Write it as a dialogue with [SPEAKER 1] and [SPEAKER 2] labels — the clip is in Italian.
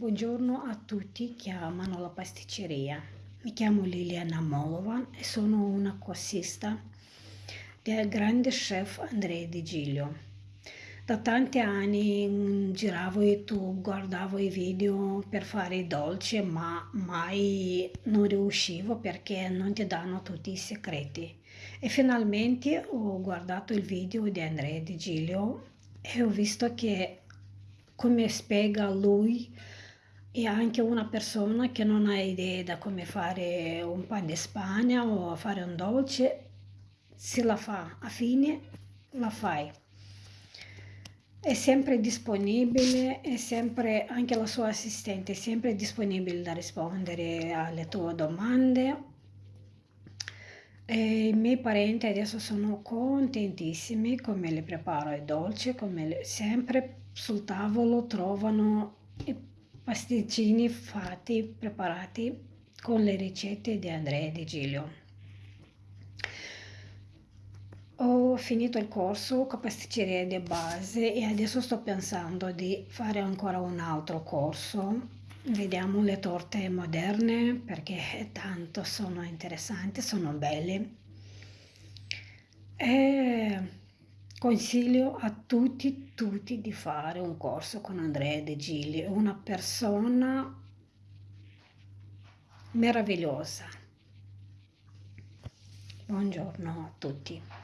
[SPEAKER 1] Buongiorno a tutti che amano la pasticceria. Mi chiamo Liliana Molova e sono una corsista del grande chef Andrea Di Giglio. Da tanti anni giravo YouTube, guardavo i video per fare i dolci, ma mai non riuscivo perché non ti danno tutti i segreti. E finalmente ho guardato il video di Andrea Di Giglio e ho visto che come spiega lui e anche una persona che non ha idea da come fare un pan di spagna o fare un dolce, se la fa a fine, la fai. È sempre disponibile, è sempre, anche la sua assistente è sempre disponibile da rispondere alle tue domande. E I miei parenti adesso sono contentissimi come le preparo i dolci, come le, sempre sul tavolo trovano i pasticcini fatti, preparati con le ricette di Andrea Di Giglio. Ho finito il corso con pasticceria di base e adesso sto pensando di fare ancora un altro corso. Vediamo le torte moderne perché tanto sono interessanti, sono belle. E Consiglio a tutti, tutti di fare un corso con Andrea De Gigli, una persona meravigliosa. Buongiorno a tutti.